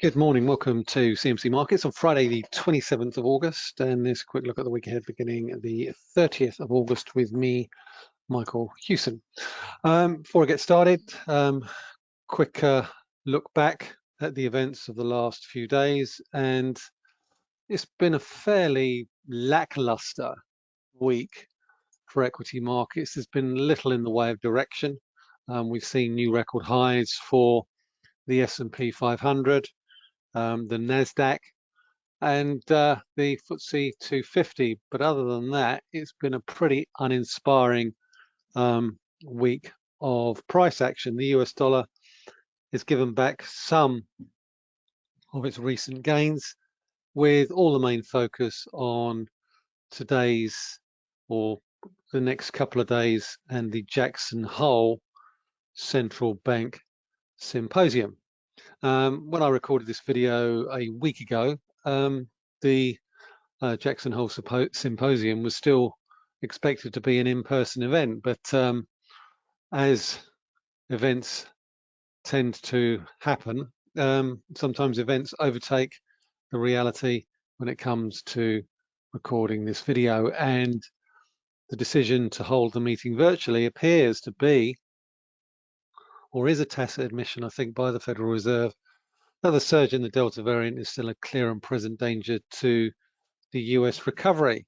Good morning, welcome to CMC Markets on Friday the 27th of August and this quick look at the week ahead beginning the 30th of August with me, Michael Hewson. Um, before I get started, um, quick uh, look back at the events of the last few days and it's been a fairly lackluster week for equity markets. There's been little in the way of direction. Um, we've seen new record highs for the S&P 500, um, the Nasdaq, and uh, the FTSE 250. But other than that, it's been a pretty uninspiring um, week of price action. The US dollar has given back some of its recent gains, with all the main focus on today's or the next couple of days and the Jackson Hole Central Bank Symposium. Um, when I recorded this video a week ago, um, the uh, Jackson Hole Symposium was still expected to be an in-person event, but um, as events tend to happen, um, sometimes events overtake the reality when it comes to recording this video and the decision to hold the meeting virtually appears to be or is a tacit admission, I think, by the Federal Reserve that the surge in the Delta variant is still a clear and present danger to the US recovery.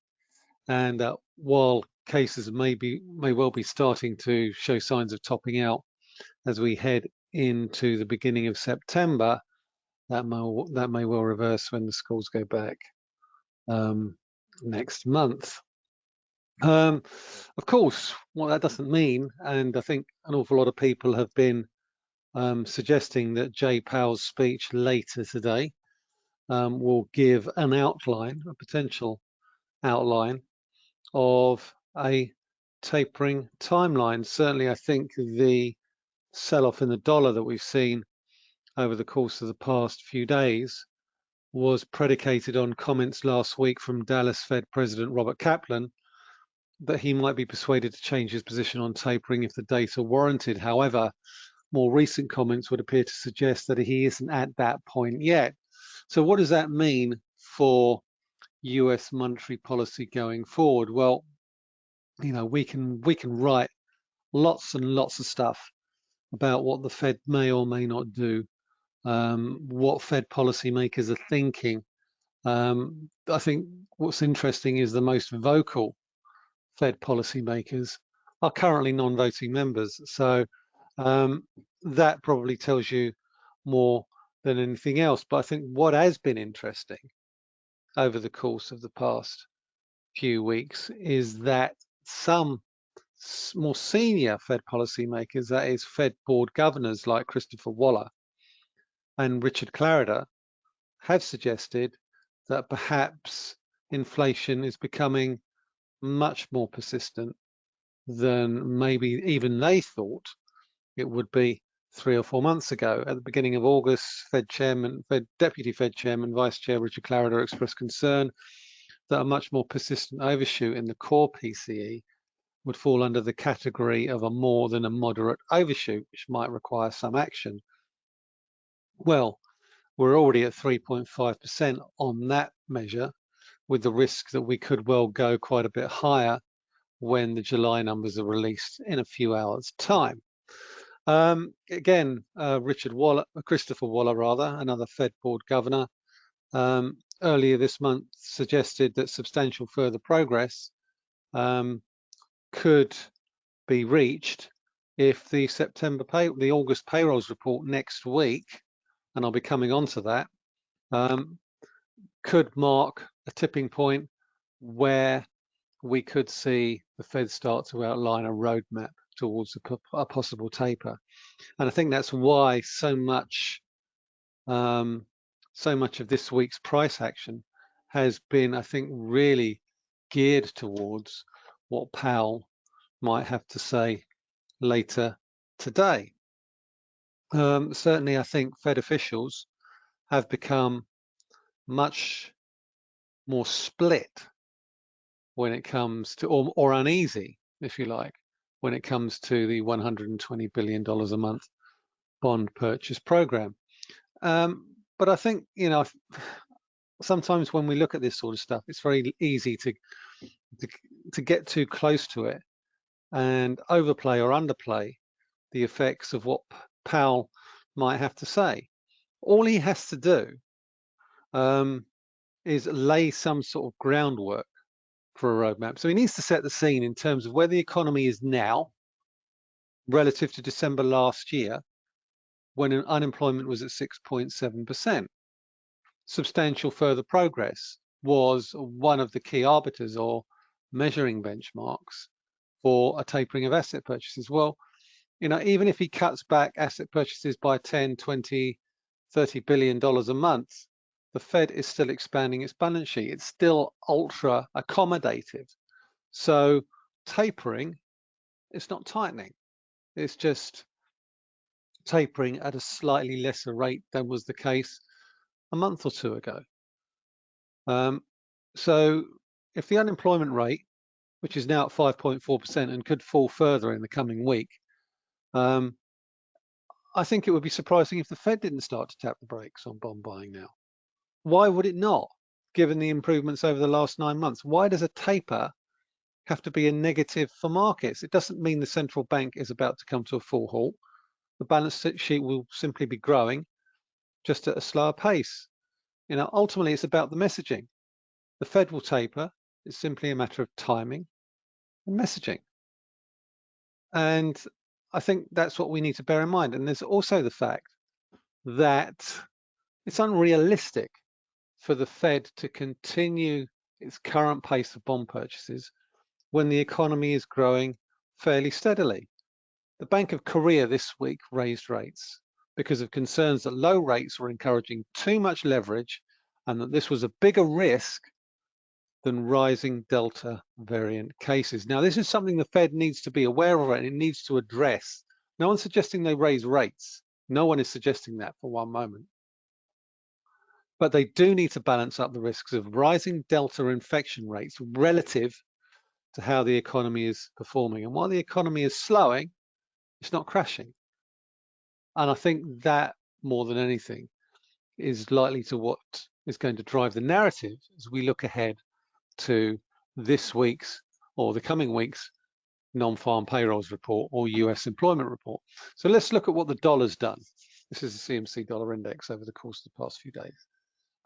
And uh, while cases may be may well be starting to show signs of topping out as we head into the beginning of September, that may that may well reverse when the schools go back um, next month. Um, of course, what that doesn't mean, and I think an awful lot of people have been um, suggesting that Jay Powell's speech later today um, will give an outline, a potential outline of a tapering timeline. Certainly, I think the sell-off in the dollar that we've seen over the course of the past few days was predicated on comments last week from Dallas Fed President Robert Kaplan that he might be persuaded to change his position on tapering if the data warranted. However, more recent comments would appear to suggest that he isn't at that point yet. So what does that mean for US monetary policy going forward? Well, you know, we can we can write lots and lots of stuff about what the Fed may or may not do, um, what Fed policymakers are thinking. Um, I think what's interesting is the most vocal Fed policymakers are currently non-voting members. So um, that probably tells you more than anything else. But I think what has been interesting over the course of the past few weeks is that some more senior Fed policymakers, that is Fed board governors like Christopher Waller and Richard Clarida, have suggested that perhaps inflation is becoming much more persistent than maybe even they thought it would be three or four months ago. At the beginning of August, Fed Chairman, Fed Deputy Fed Chairman, Vice Chair Richard Clarida expressed concern that a much more persistent overshoot in the core PCE would fall under the category of a more than a moderate overshoot, which might require some action. Well, we're already at 3.5% on that measure, with the risk that we could well go quite a bit higher when the July numbers are released in a few hours time. Um, again, uh, Richard Waller, Christopher Waller rather, another Fed board governor, um, earlier this month suggested that substantial further progress um, could be reached if the September pay, the August payrolls report next week, and I'll be coming on to that, um, could mark a tipping point where we could see the Fed start to outline a roadmap towards a, possible taper. And I think that's why so much um, so much of this week's price action has been, I think, really geared towards what Powell might have to say later today. Um, certainly, I think Fed officials have become much more split when it comes to, or, or uneasy, if you like, when it comes to the $120 billion a month bond purchase program. Um, but I think, you know, sometimes when we look at this sort of stuff, it's very easy to, to, to get too close to it and overplay or underplay the effects of what Powell might have to say. All he has to do um, is lay some sort of groundwork for a roadmap. So he needs to set the scene in terms of where the economy is now relative to December last year when unemployment was at 6.7%. Substantial further progress was one of the key arbiters or measuring benchmarks for a tapering of asset purchases. Well, you know, even if he cuts back asset purchases by 10, 20, 30 billion dollars a month, the Fed is still expanding its balance sheet. It's still ultra accommodative. So tapering, it's not tightening. It's just tapering at a slightly lesser rate than was the case a month or two ago. Um, so if the unemployment rate, which is now at 5.4% and could fall further in the coming week, um, I think it would be surprising if the Fed didn't start to tap the brakes on bond buying now. Why would it not, given the improvements over the last nine months? Why does a taper have to be a negative for markets? It doesn't mean the central bank is about to come to a full halt. The balance sheet will simply be growing just at a slower pace. You know, ultimately it's about the messaging. The Fed will taper. It's simply a matter of timing and messaging. And I think that's what we need to bear in mind. And there's also the fact that it's unrealistic for the Fed to continue its current pace of bond purchases when the economy is growing fairly steadily. The Bank of Korea this week raised rates because of concerns that low rates were encouraging too much leverage and that this was a bigger risk than rising Delta variant cases. Now, this is something the Fed needs to be aware of and it needs to address. No one's suggesting they raise rates. No one is suggesting that for one moment but they do need to balance up the risks of rising Delta infection rates relative to how the economy is performing. And while the economy is slowing, it's not crashing. And I think that more than anything is likely to what is going to drive the narrative as we look ahead to this week's or the coming week's non-farm payrolls report or US employment report. So let's look at what the dollar's done. This is the CMC dollar index over the course of the past few days.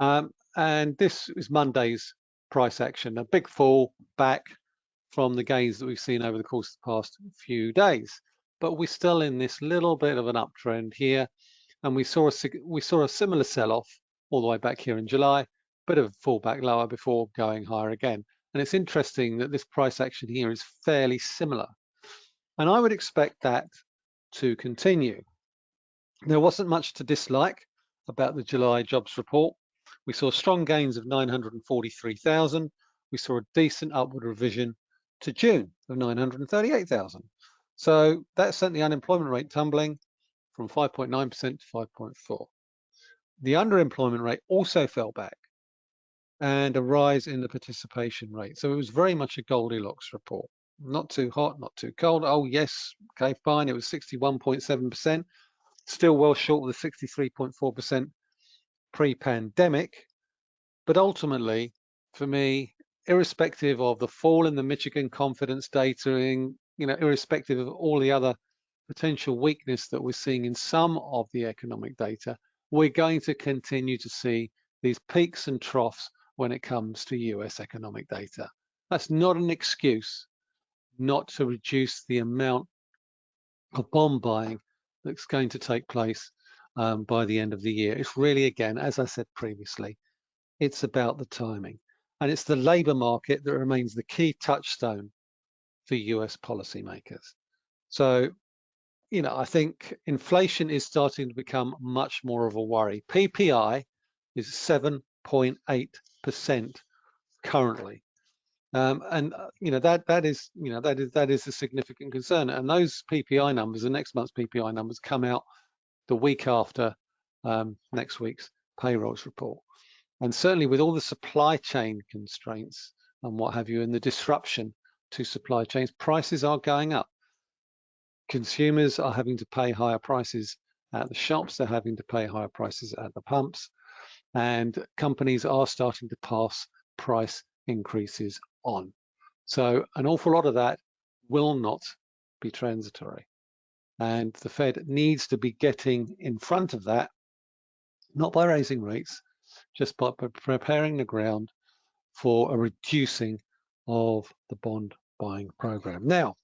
Um, and this is Monday's price action, a big fall back from the gains that we've seen over the course of the past few days. But we're still in this little bit of an uptrend here. And we saw a, we saw a similar sell-off all the way back here in July, bit of a fall back lower before going higher again. And it's interesting that this price action here is fairly similar. And I would expect that to continue. There wasn't much to dislike about the July jobs report. We saw strong gains of 943,000. We saw a decent upward revision to June of 938,000. So that sent the unemployment rate tumbling from 5.9% to 5.4. The underemployment rate also fell back and a rise in the participation rate. So it was very much a Goldilocks report. Not too hot, not too cold. Oh yes, okay, fine. It was 61.7%, still well short of the 63.4% pre-pandemic. But ultimately, for me, irrespective of the fall in the Michigan confidence data, in, you know, irrespective of all the other potential weakness that we're seeing in some of the economic data, we're going to continue to see these peaks and troughs when it comes to US economic data. That's not an excuse not to reduce the amount of bond buying that's going to take place um, by the end of the year. It's really, again, as I said previously, it's about the timing. And it's the labour market that remains the key touchstone for US policymakers. So, you know, I think inflation is starting to become much more of a worry. PPI is 7.8% currently. Um, and uh, you know that that is you know that is that is a significant concern. And those PPI numbers, the next month's PPI numbers, come out the week after um, next week's payrolls report. And certainly with all the supply chain constraints and what have you, and the disruption to supply chains, prices are going up. Consumers are having to pay higher prices at the shops, they're having to pay higher prices at the pumps. and companies are starting to pass price increases on. So an awful lot of that will not be transitory. And the Fed needs to be getting in front of that, not by raising rates, just by preparing the ground for a reducing of the bond buying program. Now,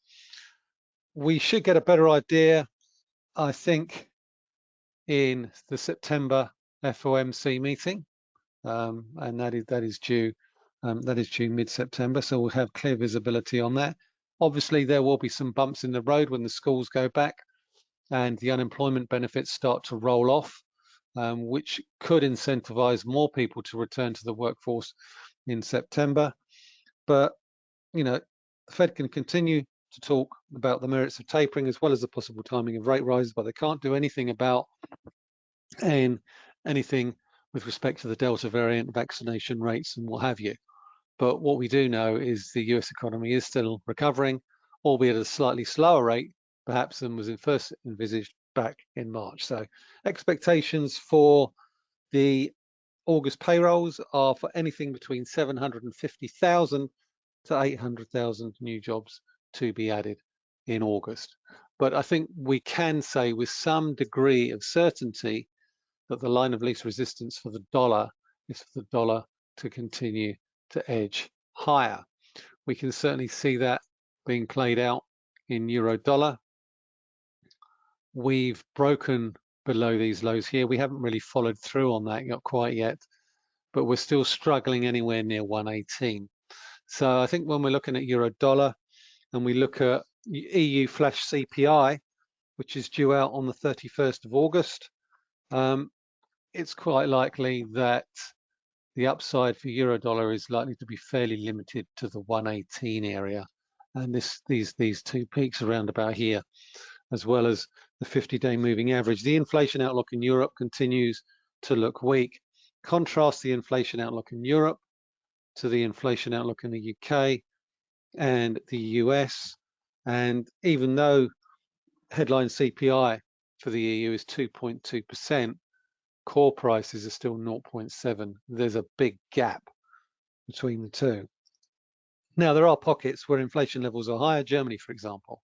we should get a better idea, I think, in the September FOMC meeting, um, and that is that is due um, that is due mid-September. So we'll have clear visibility on that. Obviously, there will be some bumps in the road when the schools go back and the unemployment benefits start to roll off, um, which could incentivize more people to return to the workforce in September. But you know, the Fed can continue to talk about the merits of tapering as well as the possible timing of rate rises, but they can't do anything about and anything with respect to the Delta variant vaccination rates and what have you. But what we do know is the US economy is still recovering, albeit at a slightly slower rate, perhaps than was first envisaged back in March. So expectations for the August payrolls are for anything between 750,000 to 800,000 new jobs to be added in August. But I think we can say with some degree of certainty that the line of least resistance for the dollar is for the dollar to continue to edge higher. We can certainly see that being played out in euro dollar. We've broken below these lows here. We haven't really followed through on that yet quite yet, but we're still struggling anywhere near 118. So I think when we're looking at euro dollar and we look at EU flash CPI, which is due out on the 31st of August, um, it's quite likely that the upside for euro dollar is likely to be fairly limited to the 118 area. And this these these two peaks around about here as well as the 50-day moving average. The inflation outlook in europe continues to look weak. Contrast the inflation outlook in europe to the inflation outlook in the uk and the us and even though headline cpi for the eu is 2.2 percent core prices are still 0.7. There's a big gap between the two. Now, there are pockets where inflation levels are higher, Germany, for example.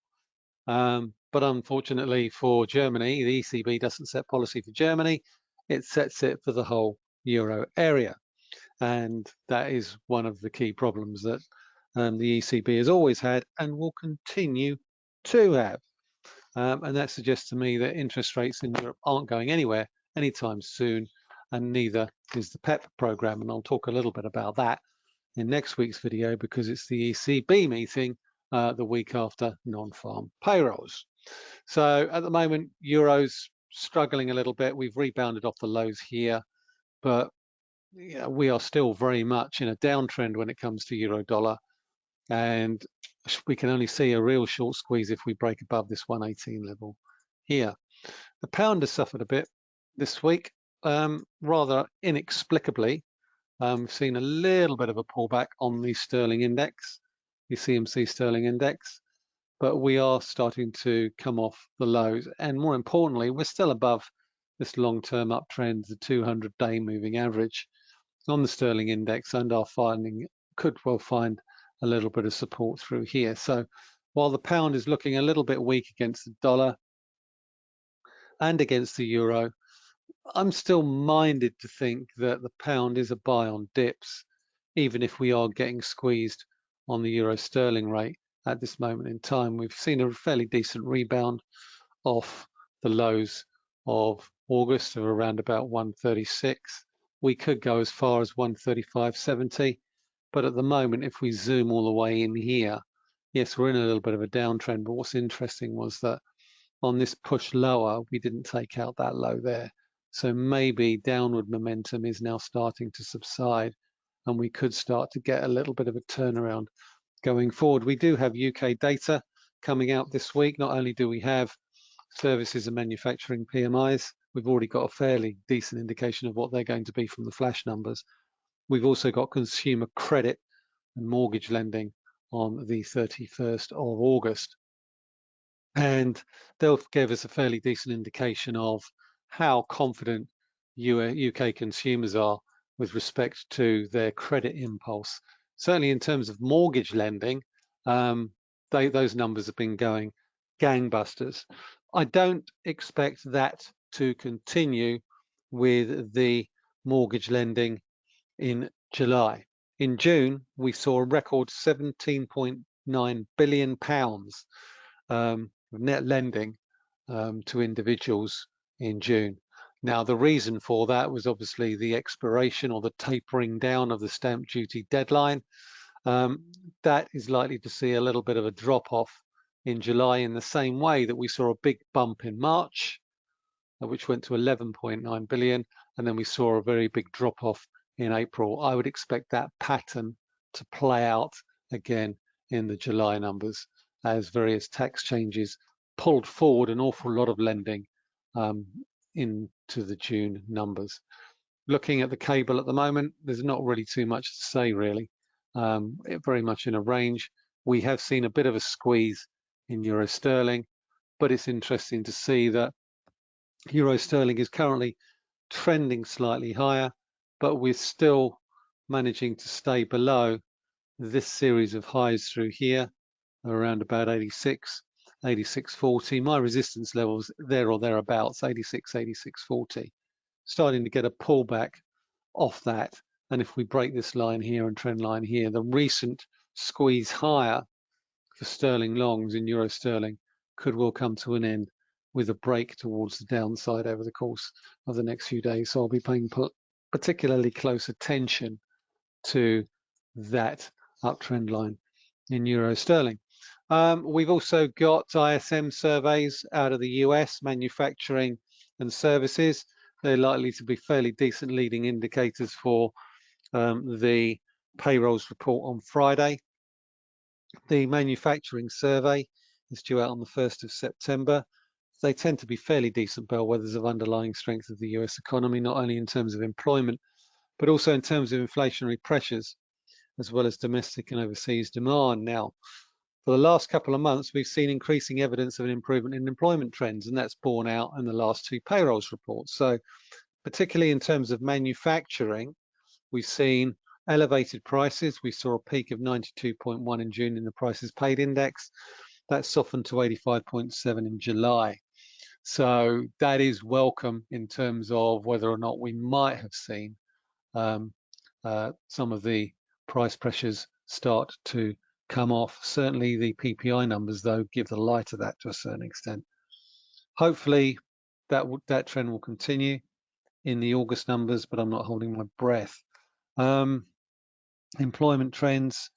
Um, but unfortunately for Germany, the ECB doesn't set policy for Germany, it sets it for the whole euro area. And that is one of the key problems that um, the ECB has always had and will continue to have. Um, and that suggests to me that interest rates in Europe aren't going anywhere anytime soon, and neither is the PEP program. And I'll talk a little bit about that in next week's video because it's the ECB meeting uh, the week after non-farm payrolls. So at the moment, Euro's struggling a little bit. We've rebounded off the lows here, but we are still very much in a downtrend when it comes to euro dollar. And we can only see a real short squeeze if we break above this 118 level here. The pound has suffered a bit this week, um, rather inexplicably. Um, we've seen a little bit of a pullback on the sterling index, the CMC sterling index, but we are starting to come off the lows. And more importantly, we're still above this long-term uptrend, the 200-day moving average on the sterling index, and our finding could well find a little bit of support through here. So while the pound is looking a little bit weak against the dollar and against the euro, I'm still minded to think that the pound is a buy on dips, even if we are getting squeezed on the euro sterling rate at this moment in time. We've seen a fairly decent rebound off the lows of August of around about 136. We could go as far as 135.70, but at the moment, if we zoom all the way in here, yes, we're in a little bit of a downtrend, but what's interesting was that on this push lower, we didn't take out that low there. So maybe downward momentum is now starting to subside and we could start to get a little bit of a turnaround going forward. We do have UK data coming out this week. Not only do we have services and manufacturing PMIs, we've already got a fairly decent indication of what they're going to be from the flash numbers. We've also got consumer credit and mortgage lending on the 31st of August. And they'll give us a fairly decent indication of how confident UK consumers are with respect to their credit impulse. Certainly in terms of mortgage lending, um, they, those numbers have been going gangbusters. I don't expect that to continue with the mortgage lending in July. In June, we saw a record 17.9 billion pounds um, net lending um, to individuals in June. Now, the reason for that was obviously the expiration or the tapering down of the stamp duty deadline. Um, that is likely to see a little bit of a drop off in July in the same way that we saw a big bump in March, uh, which went to 11.9 billion, and then we saw a very big drop off in April. I would expect that pattern to play out again in the July numbers as various tax changes pulled forward an awful lot of lending um, into the June numbers. Looking at the cable at the moment, there's not really too much to say really. Um, very much in a range. We have seen a bit of a squeeze in euro sterling, but it's interesting to see that euro sterling is currently trending slightly higher, but we're still managing to stay below this series of highs through here around about 86 86.40 my resistance levels there or thereabouts 86 86.40 starting to get a pullback off that and if we break this line here and trend line here the recent squeeze higher for sterling longs in euro sterling could well come to an end with a break towards the downside over the course of the next few days. So I'll be paying particularly close attention to that uptrend line in euro sterling. Um, we've also got ISM surveys out of the US, manufacturing and services. They're likely to be fairly decent leading indicators for um, the payrolls report on Friday. The manufacturing survey is due out on the 1st of September they tend to be fairly decent bellwethers of underlying strength of the US economy, not only in terms of employment, but also in terms of inflationary pressures, as well as domestic and overseas demand. Now, for the last couple of months, we've seen increasing evidence of an improvement in employment trends, and that's borne out in the last two payrolls reports. So, particularly in terms of manufacturing, we've seen elevated prices. We saw a peak of 92.1 in June in the prices paid index. That softened to 85.7 in July. So that is welcome in terms of whether or not we might have seen um, uh, some of the price pressures start to come off. Certainly the PPI numbers, though, give the lie to that to a certain extent. Hopefully that, that trend will continue in the August numbers, but I'm not holding my breath. Um, employment trends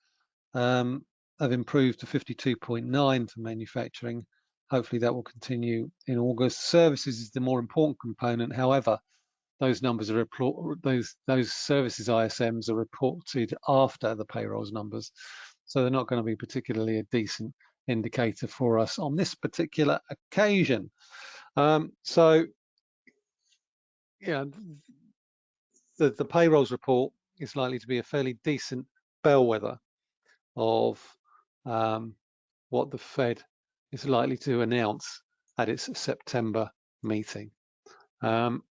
um, have improved to 52.9 for manufacturing Hopefully that will continue in August. Services is the more important component. However, those numbers are those those services ISMs are reported after the payrolls numbers, so they're not going to be particularly a decent indicator for us on this particular occasion. Um, so, yeah, the the payrolls report is likely to be a fairly decent bellwether of um, what the Fed is likely to announce at its September meeting. Um,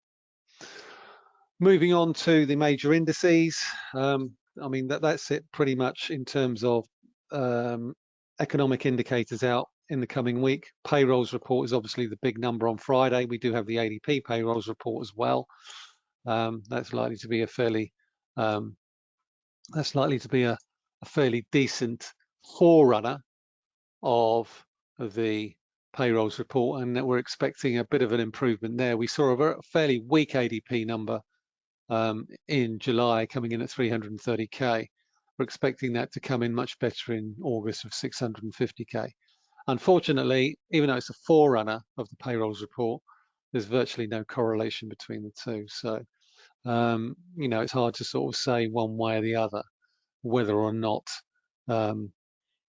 moving on to the major indices, um, I mean, that, that's it pretty much in terms of um, economic indicators out in the coming week. Payrolls report is obviously the big number on Friday. We do have the ADP payrolls report as well. Um, that's likely to be a fairly um, that's likely to be a, a fairly decent forerunner of the payrolls report and that we're expecting a bit of an improvement there. We saw a fairly weak ADP number um, in July coming in at 330k. We're expecting that to come in much better in August of 650k. Unfortunately, even though it's a forerunner of the payrolls report, there's virtually no correlation between the two. So, um, you know, it's hard to sort of say one way or the other whether or not, um,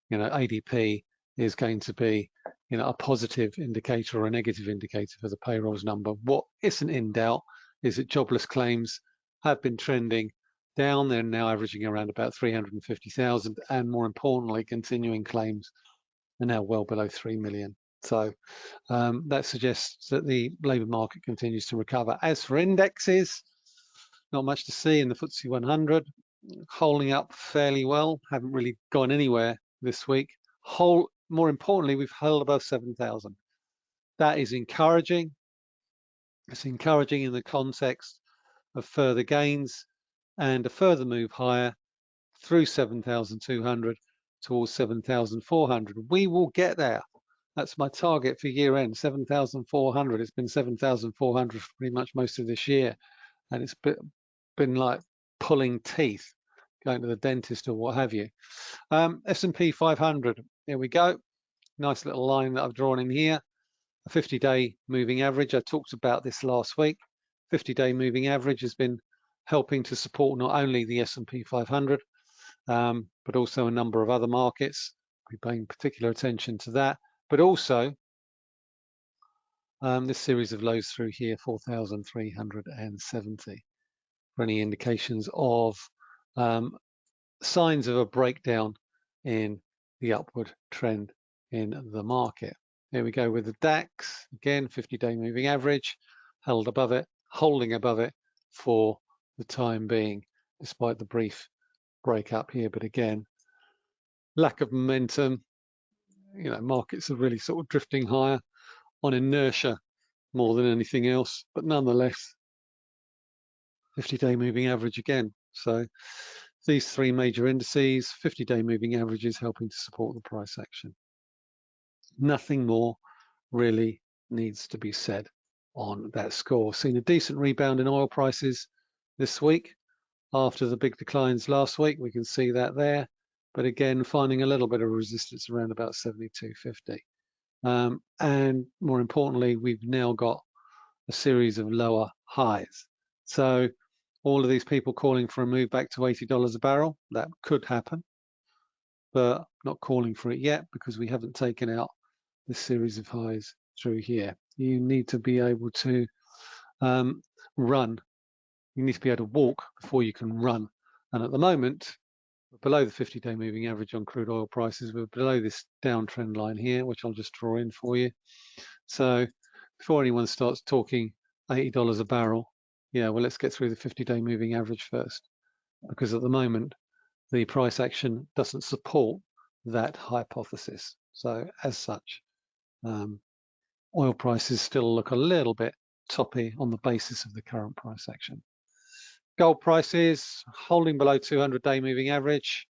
you know, ADP is going to be you know, a positive indicator or a negative indicator for the payrolls number. What isn't in doubt is that jobless claims have been trending down. They're now averaging around about 350,000 and more importantly, continuing claims are now well below 3 million. So um, that suggests that the labour market continues to recover. As for indexes, not much to see in the FTSE 100, holding up fairly well, haven't really gone anywhere this week. Whole, more importantly, we've held above 7,000. That is encouraging. It's encouraging in the context of further gains and a further move higher through 7,200 towards 7,400. We will get there. That's my target for year end, 7,400. It's been 7,400 for pretty much most of this year. And it's been like pulling teeth, going to the dentist or what have you. Um, S&P 500, here we go. Nice little line that I've drawn in here. A 50-day moving average. I talked about this last week. 50-day moving average has been helping to support not only the S&P 500, um, but also a number of other markets. We're paying particular attention to that, but also um, this series of lows through here, 4,370, for any indications of um, signs of a breakdown in the upward trend in the market. Here we go with the DAX, again, 50-day moving average, held above it, holding above it for the time being, despite the brief break up here. But again, lack of momentum, you know, markets are really sort of drifting higher on inertia more than anything else, but nonetheless, 50-day moving average again. So these three major indices, 50-day moving averages helping to support the price action. Nothing more really needs to be said on that score. Seen a decent rebound in oil prices this week after the big declines last week. We can see that there, but again, finding a little bit of resistance around about 72.50. Um, and more importantly, we've now got a series of lower highs. So all of these people calling for a move back to $80 a barrel, that could happen, but not calling for it yet because we haven't taken out this series of highs through here. You need to be able to um, run you need to be able to walk before you can run. And at the moment, below the 50-day moving average on crude oil prices. We're below this downtrend line here, which I'll just draw in for you. So before anyone starts talking $80 a barrel, yeah, well, let's get through the 50-day moving average first, because at the moment, the price action doesn't support that hypothesis. So as such, um, oil prices still look a little bit toppy on the basis of the current price action. Gold prices holding below 200 day moving average,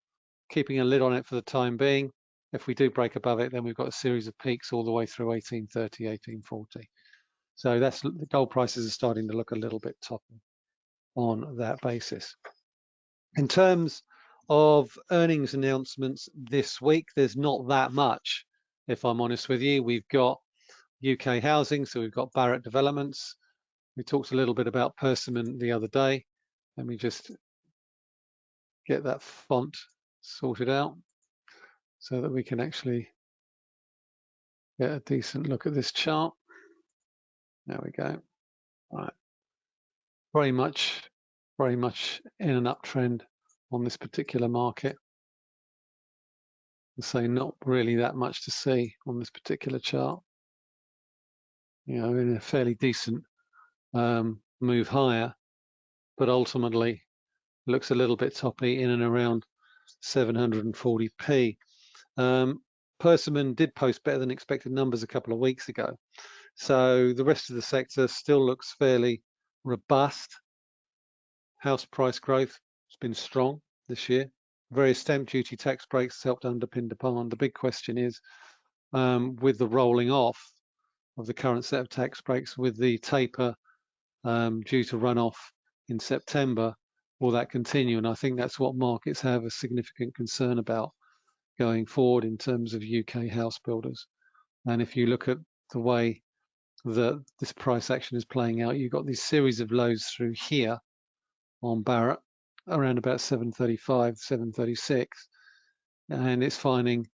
keeping a lid on it for the time being. If we do break above it, then we've got a series of peaks all the way through 1830, 1840. So that's the gold prices are starting to look a little bit toppy on that basis. In terms of earnings announcements this week, there's not that much, if I'm honest with you. We've got UK housing, so we've got Barratt Developments. We talked a little bit about Persimmon the other day. Let me just get that font sorted out so that we can actually get a decent look at this chart. There we go. All right. Very much, very much in an uptrend on this particular market. So not really that much to see on this particular chart. You know, in a fairly decent um, move higher, but ultimately looks a little bit toppy in and around 740p. Um, Persimmon did post better than expected numbers a couple of weeks ago. So the rest of the sector still looks fairly robust. House price growth has been strong this year. Various stamp duty tax breaks helped underpin demand. The big question is, um, with the rolling off of the current set of tax breaks, with the taper um, due to run off in September, will that continue? And I think that's what markets have a significant concern about going forward in terms of UK house builders. And if you look at the way that this price action is playing out, you've got these series of lows through here on Barratt around about 735, 736, and it's finding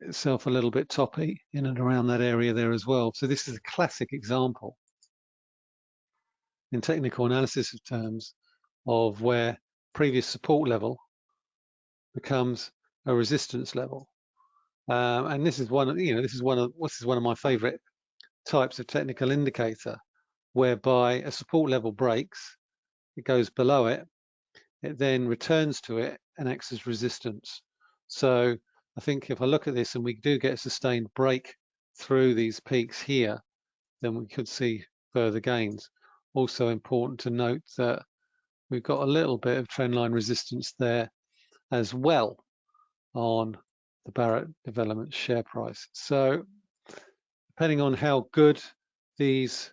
itself a little bit toppy in and around that area there as well. So this is a classic example in technical analysis of terms of where previous support level becomes a resistance level. Um, and this is one of, you know, this is one of, this is one of my favorite types of technical indicator, whereby a support level breaks, it goes below it, it then returns to it and acts as resistance. So I think if I look at this and we do get a sustained break through these peaks here, then we could see further gains. Also important to note that we've got a little bit of trendline resistance there as well on the Barratt Development share price. So depending on how good these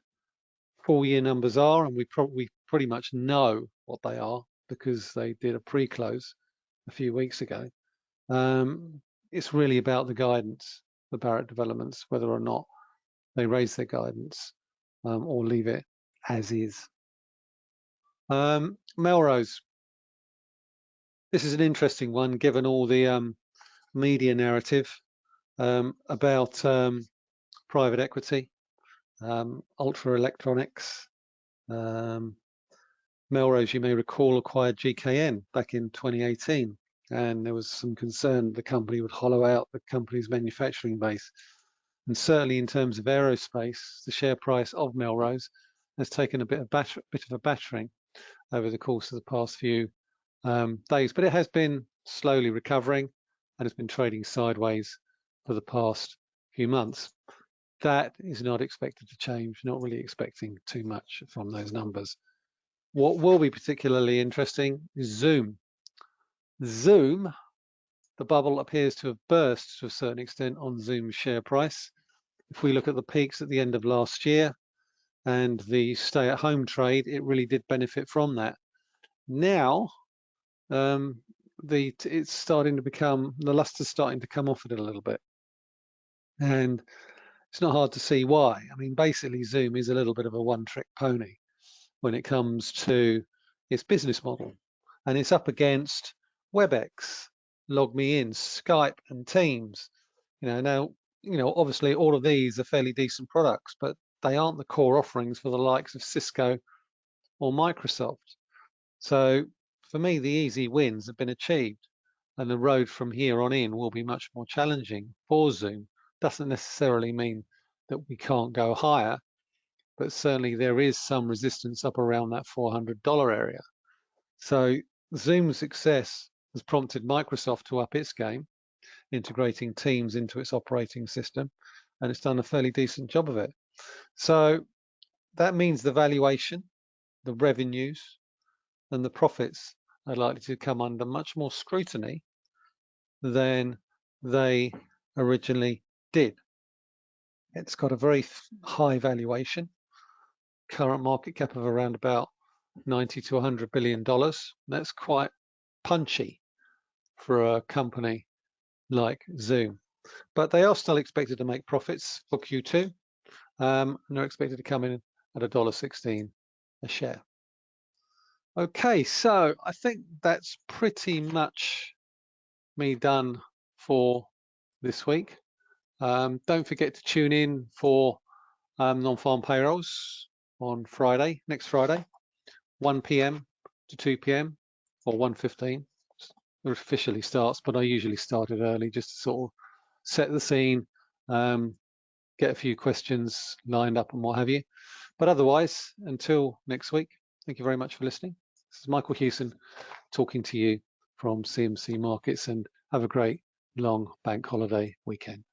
full year numbers are, and we probably pretty much know what they are because they did a pre-close a few weeks ago. Um, it's really about the guidance for Barratt Developments, whether or not they raise their guidance um, or leave it as is. Um, Melrose. This is an interesting one, given all the um, media narrative um, about um, private equity, um, Ultra Electronics. Melrose, you may recall, acquired GKN back in 2018, and there was some concern the company would hollow out the company's manufacturing base. And certainly in terms of aerospace, the share price of Melrose has taken a bit of, bit of a battering over the course of the past few um, days, but it has been slowly recovering and has been trading sideways for the past few months. That is not expected to change, not really expecting too much from those numbers. What will be particularly interesting is Zoom. Zoom, the bubble appears to have burst to a certain extent on Zoom's share price. If we look at the peaks at the end of last year, and the stay-at-home trade, it really did benefit from that. Now, um, the it's starting to become the luster's starting to come off it a little bit, and it's not hard to see why. I mean, basically, Zoom is a little bit of a one-trick pony when it comes to its business model, and it's up against WebEx, LogMeIn, Skype, and Teams. You know, now you know obviously all of these are fairly decent products, but they aren't the core offerings for the likes of Cisco or Microsoft. So for me, the easy wins have been achieved and the road from here on in will be much more challenging for Zoom. Doesn't necessarily mean that we can't go higher, but certainly there is some resistance up around that $400 area. So Zoom's success has prompted Microsoft to up its game, integrating Teams into its operating system, and it's done a fairly decent job of it. So that means the valuation, the revenues, and the profits are likely to come under much more scrutiny than they originally did. It's got a very high valuation, current market cap of around about 90 to 100 billion dollars. That's quite punchy for a company like Zoom. But they are still expected to make profits for Q2 um, and they're expected to come in at $1.16 a share. Okay, so I think that's pretty much me done for this week. Um, don't forget to tune in for um, non-farm payrolls on Friday, next Friday, 1 p.m. to 2 p.m. or 1.15. Officially starts, but I usually start it early just to sort of set the scene, um, get a few questions lined up and what have you. But otherwise, until next week, thank you very much for listening. This is Michael Hewson talking to you from CMC Markets and have a great long bank holiday weekend.